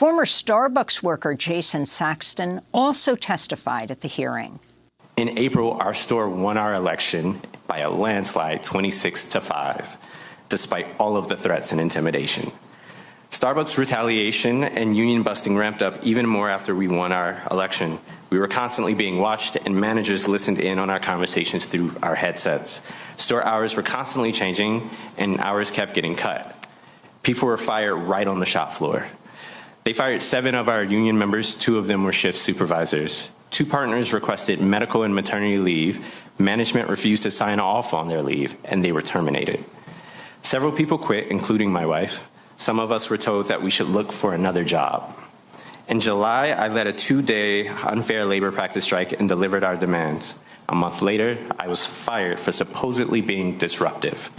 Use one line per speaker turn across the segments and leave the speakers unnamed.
Former Starbucks worker Jason Saxton also testified at the hearing.
In April, our store won our election by a landslide 26 to 5, despite all of the threats and intimidation. Starbucks retaliation and union busting ramped up even more after we won our election. We were constantly being watched, and managers listened in on our conversations through our headsets. Store hours were constantly changing, and hours kept getting cut. People were fired right on the shop floor. They fired seven of our union members, two of them were shift supervisors. Two partners requested medical and maternity leave. Management refused to sign off on their leave, and they were terminated. Several people quit, including my wife. Some of us were told that we should look for another job. In July, I led a two-day unfair labor practice strike and delivered our demands. A month later, I was fired for supposedly being disruptive.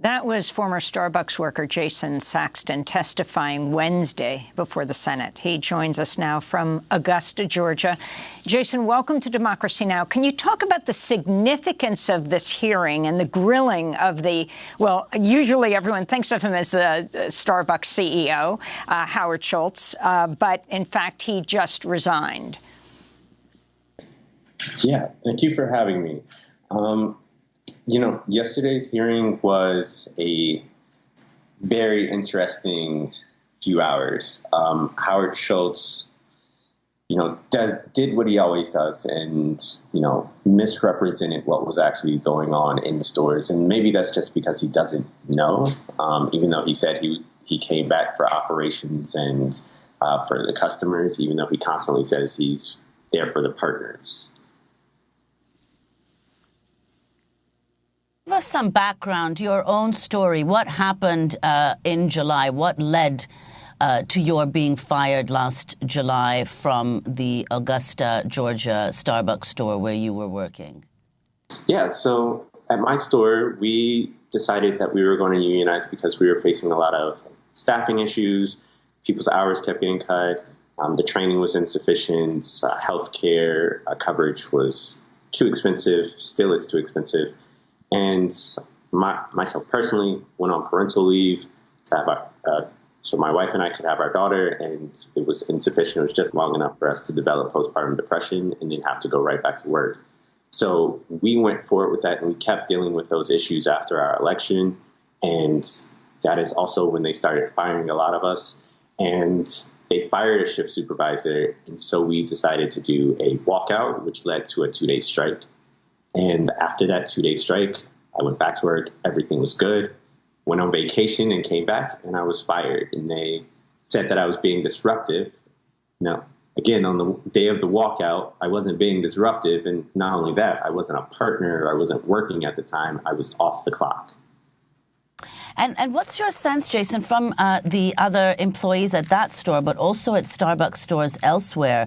That was former Starbucks worker Jason Saxton testifying Wednesday before the Senate. He joins us now from Augusta, Georgia. Jason, welcome to Democracy Now! Can you talk about the significance of this hearing and the grilling of the, well, usually everyone thinks of him as the Starbucks CEO, uh, Howard Schultz, uh, but in fact, he just resigned.
Yeah, thank you for having me. Um, you know, yesterday's hearing was a very interesting few hours. Um, Howard Schultz, you know, does did what he always does, and you know, misrepresented what was actually going on in stores. And maybe that's just because he doesn't know, um, even though he said he he came back for operations and uh, for the customers, even though he constantly says he's there for the partners.
Give us some background, your own story. What happened uh, in July? What led uh, to your being fired last July from the Augusta, Georgia Starbucks store where you were working?
Yeah, so at my store, we decided that we were going to unionize because we were facing a lot of staffing issues. People's hours kept getting cut. Um, the training was insufficient. Uh, health care uh, coverage was too expensive, still is too expensive. And my, myself personally went on parental leave to have our, uh, so my wife and I could have our daughter, and it was insufficient. It was just long enough for us to develop postpartum depression and then have to go right back to work. So we went forward with that, and we kept dealing with those issues after our election. And that is also when they started firing a lot of us. And they fired a shift supervisor, and so we decided to do a walkout, which led to a two-day strike. And after that two day strike, I went back to work. Everything was good. Went on vacation and came back, and I was fired. And they said that I was being disruptive. Now, again, on the day of the walkout, I wasn't being disruptive. And not only that, I wasn't a partner. I wasn't working at the time. I was off the clock.
And, and what's your sense, Jason, from uh, the other employees at that store, but also at Starbucks stores elsewhere?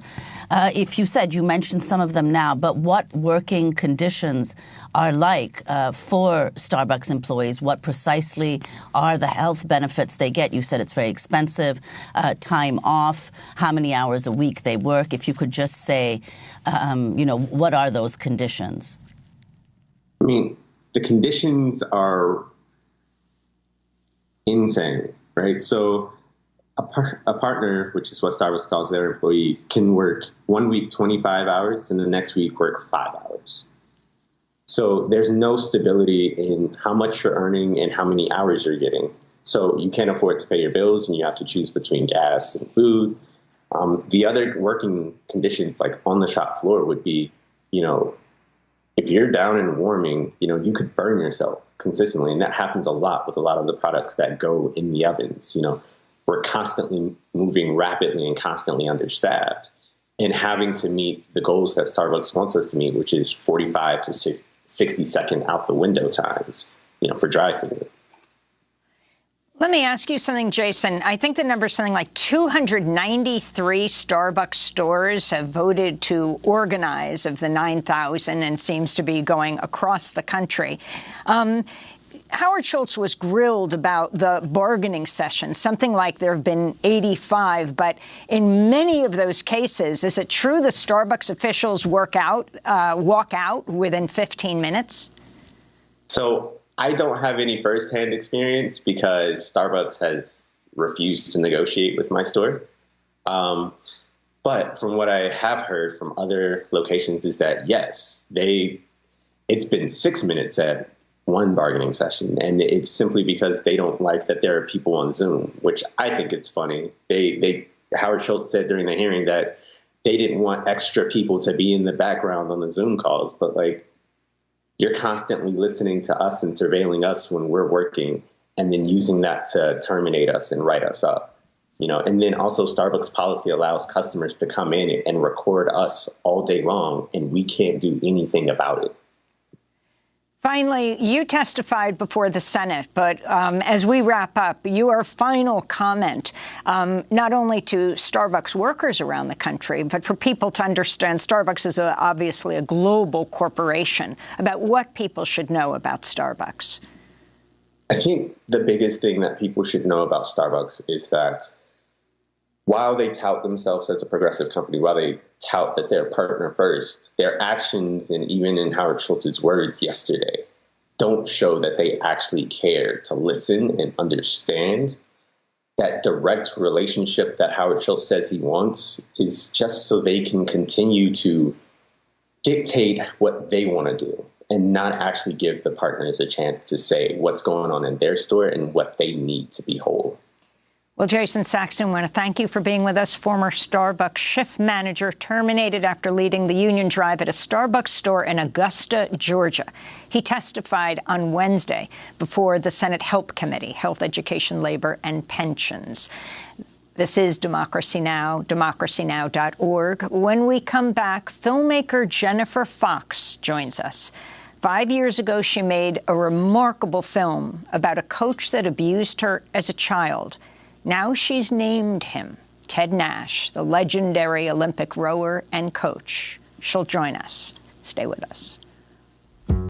Uh, if you said you mentioned some of them now, but what working conditions are like uh, for Starbucks employees? What precisely are the health benefits they get? You said it's very expensive, uh, time off, how many hours a week they work. If you could just say, um, you know, what are those conditions?
I mean, the conditions are insane, right? So a, par- a, partner, which is what Starbucks calls their employees, can work one week 25 hours and the next week work five hours. So there's no stability in how much you're earning and how many hours you're getting. So you can't afford to pay your bills and you have to choose between gas and food. Um, the other working conditions, like on the shop floor, would be, you know, if you're down and warming, you know, you could burn yourself consistently. And that happens a lot with a lot of the products that go in the ovens. You know, we're constantly moving rapidly and constantly understaffed and having to meet the goals that Starbucks wants us to meet, which is 45 to 60 second out the window times, you know, for drive-through.
Let me ask you something, Jason. I think the number is something like 293 Starbucks stores have voted to organize of the 9,000 and seems to be going across the country. Um, Howard Schultz was grilled about the bargaining session, something like there have been 85, but in many of those cases, is it true the Starbucks officials work out, uh, walk out within 15 minutes?
So I don't have any firsthand experience because Starbucks has refused to negotiate with my store. Um, but from what I have heard from other locations is that yes, they it's been six minutes at one bargaining session, and it's simply because they don't like that there are people on Zoom, which I think it's funny. They they Howard Schultz said during the hearing that they didn't want extra people to be in the background on the Zoom calls, but like you're constantly listening to us and surveilling us when we're working and then using that to terminate us and write us up you know? And then also starbucks policy allows customers to come in and record us all day long and we can't do anything about it
Finally, you testified before the Senate, but um, as we wrap up, your final comment, um, not only to Starbucks workers around the country, but for people to understand Starbucks is a, obviously a global corporation, about what people should know about Starbucks.
I think the biggest thing that people should know about Starbucks is that while they tout themselves as a progressive company, while they tout that they're partner first, their actions and even in Howard Schultz's words yesterday don't show that they actually care to listen and understand. That direct relationship that Howard Schultz says he wants is just so they can continue to dictate what they want to do and not actually give the partners a chance to say what's going on in their store and what they need to be whole.
Well, Jason Saxton, I want to thank you for being with us. Former Starbucks shift manager terminated after leading the union drive at a Starbucks store in Augusta, Georgia. He testified on Wednesday before the Senate Help Committee, Health, Education, Labor, and Pensions. This is Democracy Now!, democracynow.org. When we come back, filmmaker Jennifer Fox joins us. Five years ago, she made a remarkable film about a coach that abused her as a child. Now she's named him Ted Nash, the legendary Olympic rower and coach. She'll join us. Stay with us.